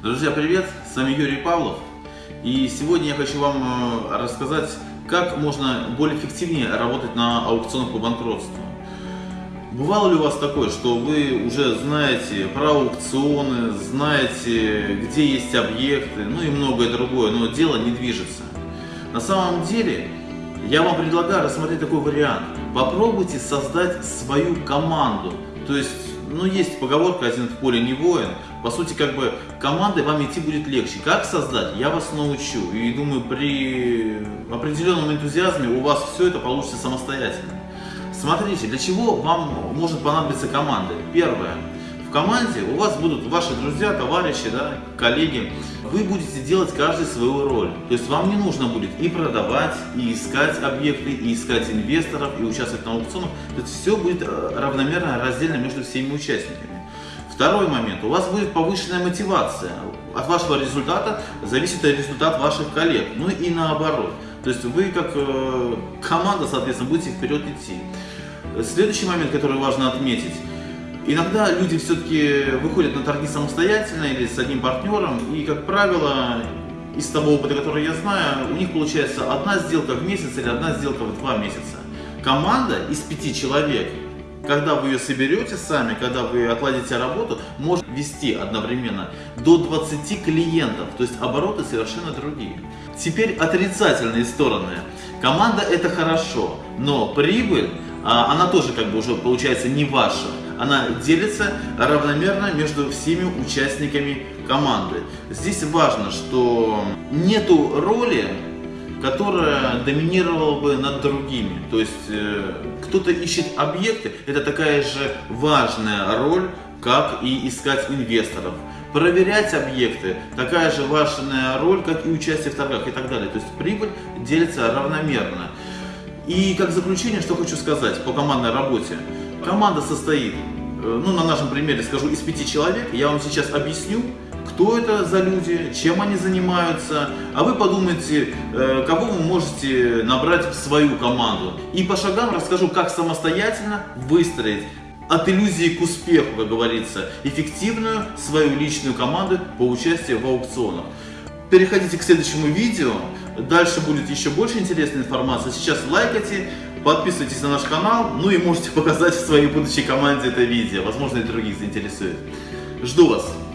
Друзья, привет! С вами Юрий Павлов. И сегодня я хочу вам э, рассказать, как можно более эффективнее работать на аукционах по банкротству. Бывало ли у вас такое, что вы уже знаете про аукционы, знаете, где есть объекты, ну и многое другое, но дело не движется? На самом деле, я вам предлагаю рассмотреть такой вариант. Попробуйте создать свою команду. То есть, ну есть поговорка «один в поле не воин». По сути, как бы командой вам идти будет легче. Как создать, я вас научу. И думаю, при определенном энтузиазме у вас все это получится самостоятельно. Смотрите, для чего вам может понадобиться команда. Первое. В команде у вас будут ваши друзья, товарищи, да, коллеги. Вы будете делать каждый свою роль. То есть вам не нужно будет и продавать, и искать объекты, и искать инвесторов, и участвовать на аукционах. То есть все будет э, равномерно раздельно между всеми участниками. Второй момент. У вас будет повышенная мотивация. От вашего результата зависит результат ваших коллег. Ну и наоборот. То есть вы как э, команда, соответственно, будете вперед идти. Следующий момент, который важно отметить. Иногда люди все-таки выходят на торги самостоятельно или с одним партнером. И, как правило, из того опыта, который я знаю, у них получается одна сделка в месяц или одна сделка в два месяца. Команда из пяти человек когда вы ее соберете сами, когда вы отладите работу, может вести одновременно до 20 клиентов, то есть обороты совершенно другие. Теперь отрицательные стороны. Команда это хорошо, но прибыль, а, она тоже как бы уже получается не ваша. Она делится равномерно между всеми участниками команды. Здесь важно, что нету роли которая доминировала бы над другими. То есть э, кто-то ищет объекты, это такая же важная роль, как и искать инвесторов. Проверять объекты, такая же важная роль, как и участие в торгах и так далее. То есть прибыль делится равномерно. И как заключение, что хочу сказать по командной работе. Команда состоит, э, ну на нашем примере скажу, из пяти человек. Я вам сейчас объясню, кто это за люди, чем они занимаются, а вы подумайте, э, кого вы можете набрать в свою команду. И по шагам расскажу, как самостоятельно выстроить от иллюзии к успеху, как говорится, эффективную свою личную команду по участию в аукционах. Переходите к следующему видео, дальше будет еще больше интересной информации. Сейчас лайкайте, подписывайтесь на наш канал, ну и можете показать своей будущей команде это видео, возможно и других заинтересует. Жду вас!